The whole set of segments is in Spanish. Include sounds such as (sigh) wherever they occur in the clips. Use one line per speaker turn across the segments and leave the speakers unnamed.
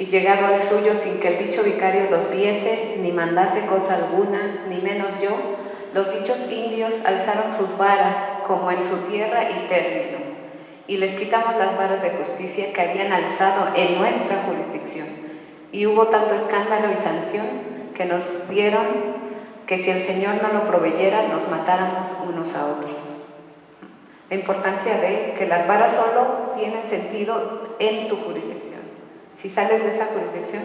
y llegado al suyo sin que el dicho vicario los viese, ni mandase cosa alguna, ni menos yo, los dichos indios alzaron sus varas como en su tierra y término, y les quitamos las varas de justicia que habían alzado en nuestra jurisdicción. Y hubo tanto escándalo y sanción que nos dieron que si el Señor no lo proveyera, nos matáramos unos a otros. La importancia de que las varas solo tienen sentido en tu jurisdicción. Si sales de esa jurisdicción,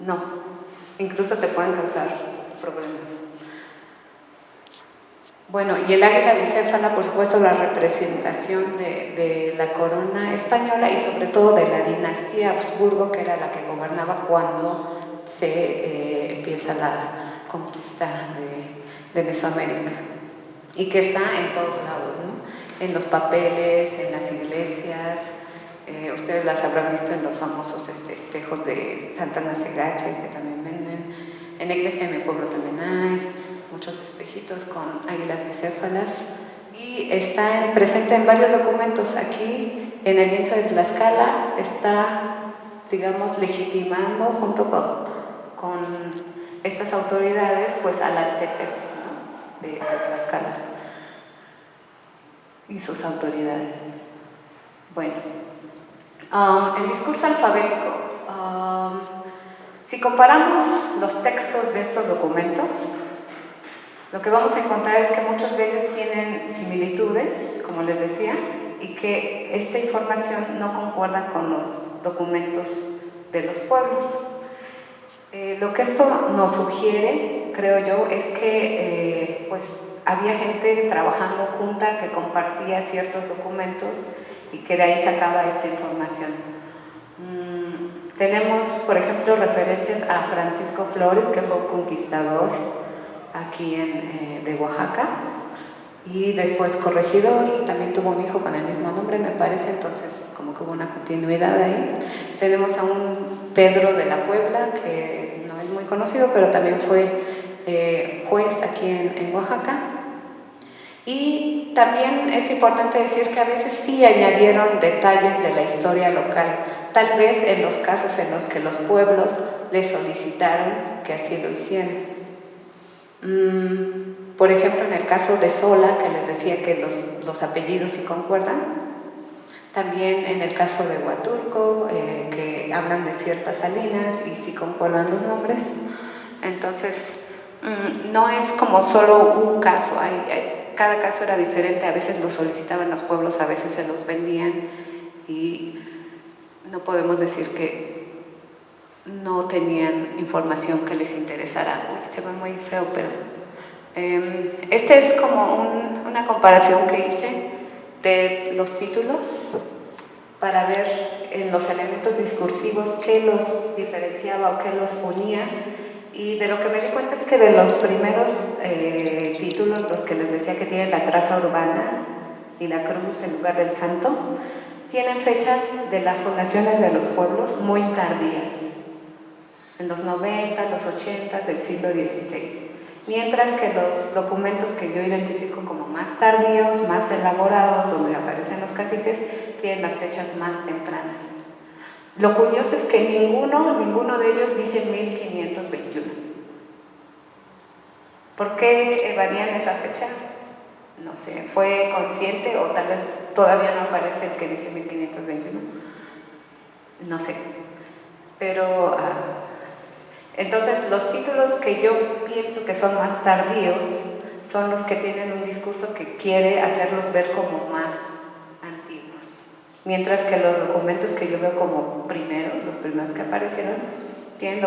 no. Incluso te pueden causar problemas. Bueno, y el águila bicéfala, por supuesto, la representación de, la corona española y sobre todo de la dinastía Habsburgo, que era la que gobernaba cuando se eh, empieza la, conquista de, Mesoamérica y que está en todos lados, en los papeles, en las iglesias, eh, ustedes las habrán visto en los famosos este, espejos de Santana Segache que también venden, en la iglesia de mi pueblo también hay muchos espejitos con águilas bicéfalas. Y está presente en varios documentos. Aquí en el lienzo de Tlaxcala está digamos legitimando junto con, con estas autoridades pues al Altepec de, de Tlaxcala y sus autoridades. Bueno, um, el discurso alfabético. Um, si comparamos los textos de estos documentos, lo que vamos a encontrar es que muchos de ellos tienen similitudes, como les decía, y que esta información no concuerda con los documentos de los pueblos. Eh, lo que esto nos sugiere, creo yo, es que eh, pues, había gente trabajando junta que compartía ciertos documentos y que de ahí sacaba esta información. Mm, tenemos, por ejemplo, referencias a Francisco Flores, que fue un conquistador aquí en, eh, de Oaxaca, y después corregidor, también tuvo un hijo con el mismo nombre, me parece, entonces como que hubo una continuidad ahí. Tenemos a un Pedro de la Puebla, que no es muy conocido, pero también fue eh, juez aquí en, Oaxaca. Y también es importante decir que a veces sí añadieron detalles de la historia local, tal vez en los casos en los que los pueblos le solicitaron que así lo hicieran. Mm, por ejemplo, en el caso de Sola, que les decía que los, los apellidos sí concuerdan, también en el caso de Huaturco, eh, que hablan de ciertas salinas y sí concuerdan los nombres. Entonces, mm, no es como solo un caso, hay, cada caso era diferente, a veces lo solicitaban los pueblos, a veces se los vendían y no podemos decir que no tenían información que les interesara. se ve muy feo, pero Em, esta es como una comparación que hice de los títulos para ver en los elementos discursivos qué los diferenciaba o qué los unía y de lo que me di cuenta es que de los primeros eh, títulos, los que les decía que tienen la traza urbana y la cruz en lugar del santo, tienen fechas de las fundaciones de los pueblos muy tardías, en los 90, los 80 del siglo XVI mientras que los documentos que yo identifico como más tardíos, más elaborados, donde aparecen los caciques, tienen las fechas más tempranas. Lo curioso es que ninguno, ninguno de ellos dice 1521. ¿Por qué evadían esa fecha? No sé, ¿fue consciente o tal vez todavía no aparece el que dice 1521? No sé. Pero ah, entonces, los títulos que yo pienso que son más tardíos son los que tienen un discurso que quiere hacerlos ver como más. Mientras que los documentos que yo veo como primeros, los primeros que aparecieron, tienen,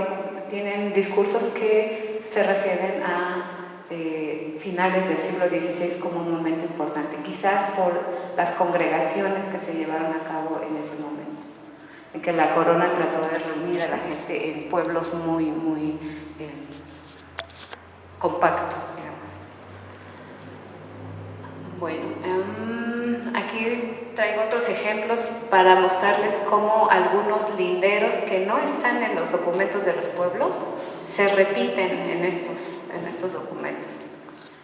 tienen discursos que se refieren a eh, finales del siglo XVI como un momento importante, quizás por las congregaciones que se llevaron a cabo en ese momento en que la corona trató de reunir a la gente en pueblos muy, muy eh, compactos, Bueno, em, aquí traigo otros ejemplos para mostrarles cómo algunos linderos que no están en los documentos de los pueblos se repiten en estos, en estos documentos.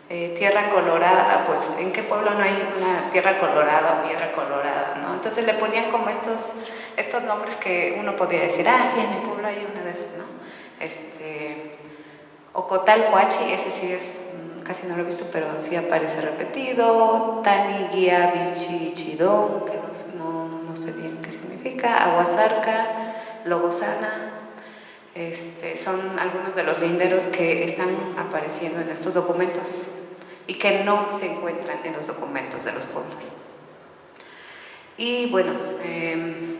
Eh, tierra colorada, pues ¿en qué pueblo no hay una tierra colorada o piedra colorada? ¿no? Entonces le ponían como estos, estos nombres que uno podía decir, ah, sí, en mi pueblo hay una de esas, ¿no? Este, Ocotalhuachi, ese sí es, casi no lo he visto, pero sí aparece repetido, Tani, Guía, Bichi, Chido, que no, no sé bien qué significa, Aguasarca, Logosana, este, son algunos de los linderos que están apareciendo en estos documentos y que no se encuentran en los documentos de los pueblos. Y bueno, em,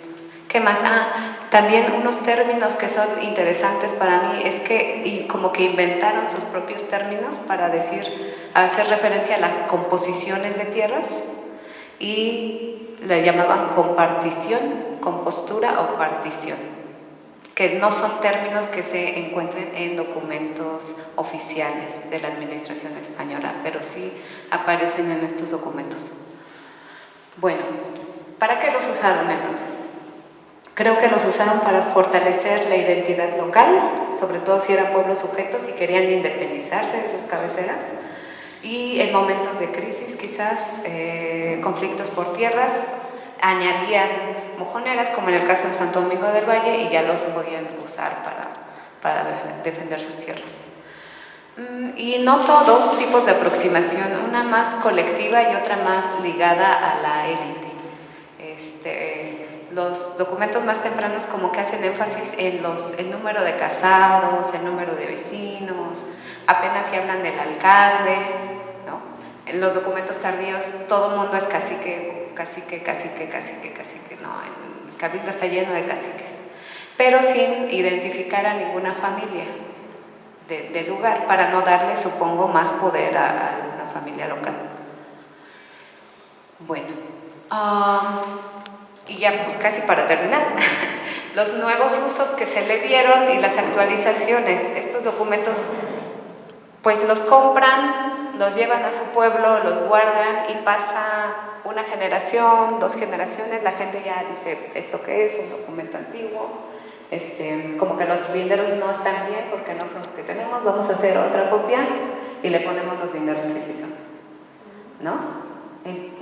¿qué más? Ah, también unos términos que son interesantes para mí es que como que inventaron sus propios términos para decir, hacer referencia a las composiciones de tierras y le llamaban compartición, compostura o partición que no son términos que se encuentren en documentos oficiales de la administración española, pero sí aparecen en estos documentos. Bueno, ¿para qué los usaron entonces? Creo que los usaron para fortalecer la identidad local, sobre todo si eran pueblos sujetos y querían independizarse de sus cabeceras, y en momentos de crisis quizás, eh, conflictos por tierras, añadían mojoneras, como en el caso de Santo Domingo del Valle, y ya los podían usar para, para defender sus tierras. Mm, y noto dos tipos de aproximación, una más colectiva y otra más ligada a la élite. Los documentos más tempranos como que hacen énfasis en los, el número de casados, el número de vecinos, apenas se hablan del alcalde, ¿no? En los documentos tardíos todo el mundo es cacique, cacique, cacique, cacique, cacique, no, el cabildo está lleno de caciques, pero sin identificar a ninguna familia del lugar, para no darle, supongo, más poder a, la familia local. Bueno, um, y ya casi para terminar, (laughs) los nuevos usos que se le dieron y las actualizaciones, estos documentos pues los compran, los llevan a su pueblo, los guardan y pasa una generación, dos generaciones, la gente ya dice, ¿esto qué es? Un documento antiguo. Este, como que los linderos no están bien porque no son los que tenemos, vamos a hacer otra copia y le ponemos los linderos que sí son. ¿No?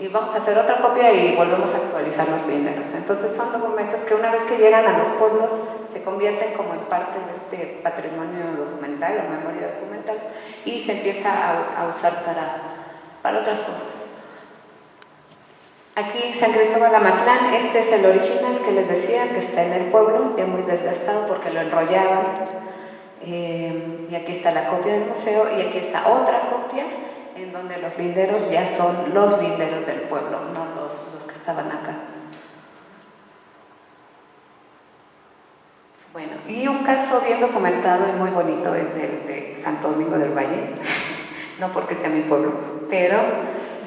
Y, vamos a hacer otra copia y volvemos a actualizar los linderos. Entonces son documentos que una vez que llegan a los pueblos se convierten como en parte de este patrimonio documental o memoria documental y se empieza a, a usar para, para otras cosas. Aquí San Cristóbal Amatlán, este es el original que les decía, que está en el pueblo, ya muy desgastado porque lo enrollaban. Eh, y aquí está la copia del museo y aquí está otra copia en donde los linderos ya son los linderos del pueblo, no los, los que estaban acá. Bueno, y un caso bien documentado y muy bonito es del de Santo Domingo del Valle, (laughs) no porque sea mi pueblo, pero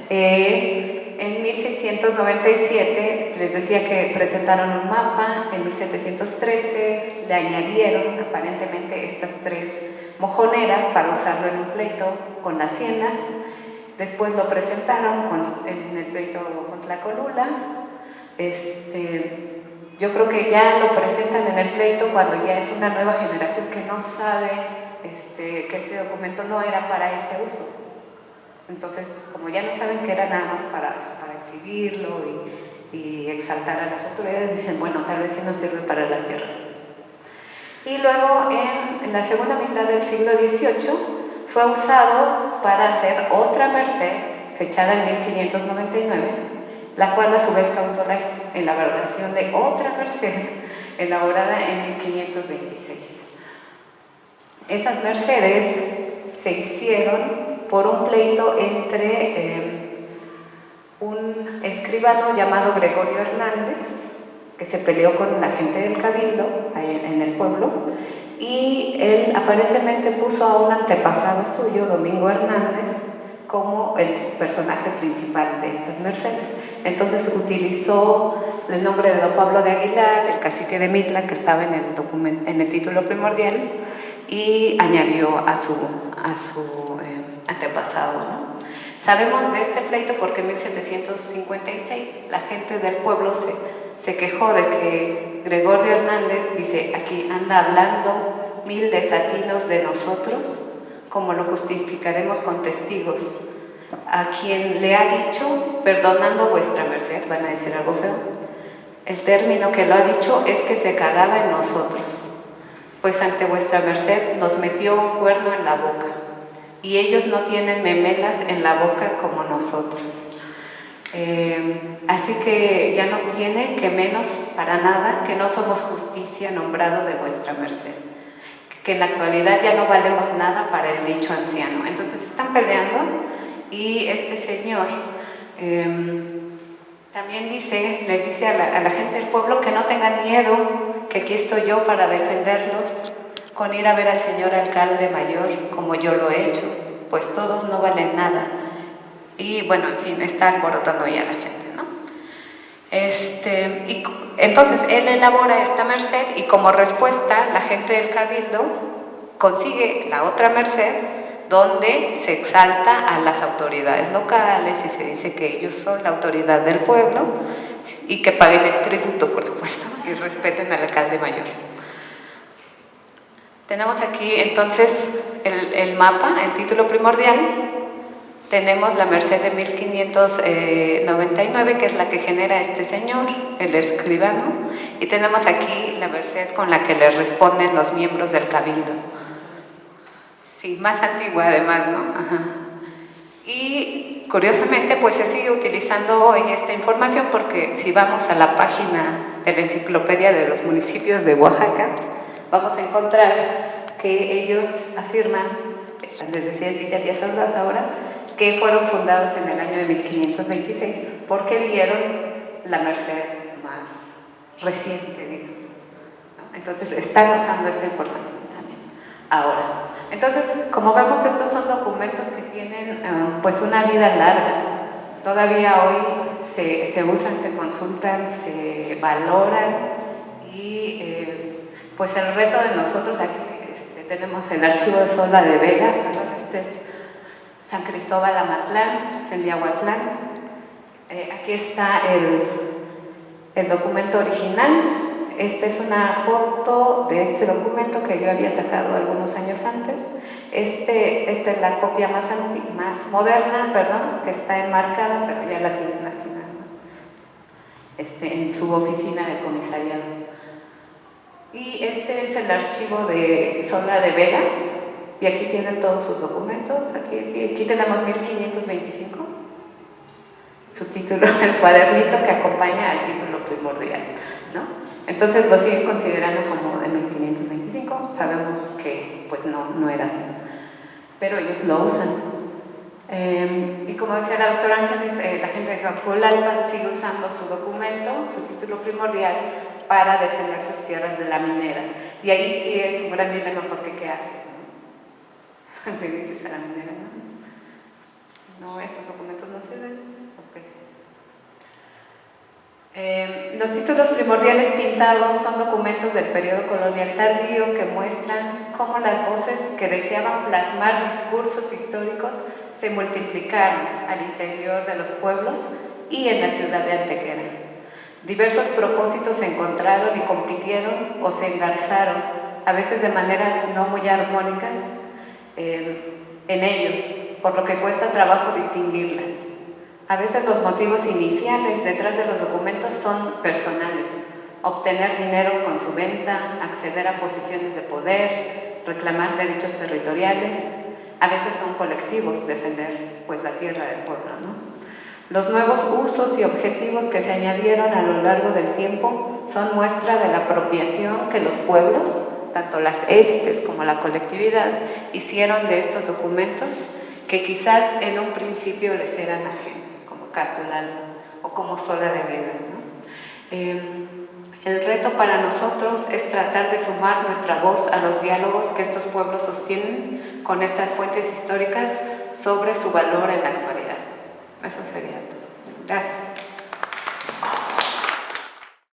eh, en 1697 les decía que presentaron un mapa, en 1713 le añadieron aparentemente estas tres mojoneras para usarlo en un pleito con la hacienda, después lo presentaron en el pleito con la colula, este, yo creo que ya lo presentan en el pleito cuando ya es una nueva generación que no sabe este, que este documento no era para ese uso. Entonces, como ya no saben que era nada más para, para exhibirlo y, y, exaltar a las autoridades, dicen, bueno, tal vez sí nos sirve para las tierras. Y luego, en, la segunda mitad del siglo XVIII, fue usado para hacer otra merced, fechada en 1599, la cual a su vez causó la elaboración de otra merced, (laughs) elaborada en 1526. Esas mercedes se hicieron por un pleito entre eh, un escribano llamado Gregorio Hernández, que se peleó con la gente del Cabildo en el pueblo, y él aparentemente puso a un antepasado suyo, Domingo Hernández, como el personaje principal de estas mercedes. Entonces utilizó el nombre de don Pablo de Aguilar, el cacique de Mitla, que estaba en el, en el título primordial, y añadió a su, a su eh, antepasado. ¿no? Sabemos de este pleito porque en 1756 la gente del pueblo se, se quejó de que Gregorio Hernández dice, aquí anda hablando mil desatinos de nosotros, como lo justificaremos con testigos. A quien le ha dicho, perdonando vuestra merced, van a decir algo feo. El término que lo ha dicho es que se cagaba en nosotros, pues ante vuestra merced nos metió un cuerno en la boca, y ellos no tienen memelas en la boca como nosotros. Eh, así que ya nos tiene que menos para nada, que no somos justicia nombrado de vuestra merced que en la actualidad ya no valemos nada para el dicho anciano. Entonces están peleando y este señor em, también dice, les dice a la, a la, gente del pueblo que no tengan miedo, que aquí estoy yo para defenderlos, con ir a ver al señor alcalde mayor, como yo lo he hecho, pues todos no valen nada. Y bueno, en fin, está alborotando ya la gente. Este, y entonces él elabora esta merced y como respuesta la gente del cabildo consigue la otra merced donde se exalta a las autoridades locales y se dice que ellos son la autoridad del pueblo y que paguen el tributo, por supuesto, y respeten al alcalde mayor. Tenemos aquí entonces el mapa, el título primordial, tenemos la Merced de 1599, que es la que genera este señor, el escribano, y tenemos aquí la Merced con la que le responden los miembros del cabildo. Sí, más antigua además, ¿no? Y curiosamente, pues se sigue utilizando hoy esta información porque si vamos a la página de la enciclopedia de los municipios de Oaxaca, vamos a encontrar que ellos afirman, les decía es Villa Díaz ahora, que fueron fundados en el año de 1526 porque vieron la Merced más reciente, digamos. Entonces, están usando esta información también. Ahora, entonces, como vemos, estos son documentos que tienen um, pues una vida larga. Todavía hoy se, se, usan, se consultan, se valoran y eh, pues el reto de nosotros aquí este, tenemos el archivo de Sola de Vega, este es San Cristóbal Amatlán, en Miahuatlán. Eh, aquí está el, el documento original. Esta es una foto de este documento que yo había sacado algunos años antes. Este, esta es la copia más, moderna, perdón, que está enmarcada, pero ya la tienen así este, en su oficina de comisariado. Y este es el archivo de Sola de Vega, y aquí tienen todos sus documentos, aquí, aquí, tenemos 1525, su título, (laughs) el cuadernito que acompaña al título primordial, ¿no? Entonces lo siguen considerando como de 1525, sabemos que pues no, no era así, pero ellos lo usan. Eh, y como decía la doctora Ángeles, eh, la gente de Jacolalpan sigue usando su documento, su título primordial, para defender sus tierras de la minera. Y ahí sí es un gran dilema porque ¿qué hace? Le dices a la minera, ¿no? No, estos documentos no sirven. Okay. Eh, los títulos primordiales pintados son documentos del periodo colonial tardío que muestran cómo las voces que deseaban plasmar discursos históricos se multiplicaron al interior de los pueblos y en la ciudad de Antequera. Diversos propósitos se encontraron y compitieron o se engarzaron, a veces de maneras no muy armónicas, en ellos, por lo que cuesta trabajo distinguirlas. A veces los motivos iniciales detrás de los documentos son personales, obtener dinero con su venta, acceder a posiciones de poder, reclamar derechos territoriales, a veces son colectivos, defender pues la tierra del pueblo. ¿no? Los nuevos usos y objetivos que se añadieron a lo largo del tiempo son muestra de la apropiación que los pueblos tanto las élites como la colectividad hicieron de estos documentos que quizás en un principio les eran ajenos, como Catulal o como Sola de Vega. Em, el reto para nosotros es tratar de sumar nuestra voz a los diálogos que estos pueblos sostienen con estas fuentes históricas sobre su valor en la actualidad. Eso sería todo. Gracias.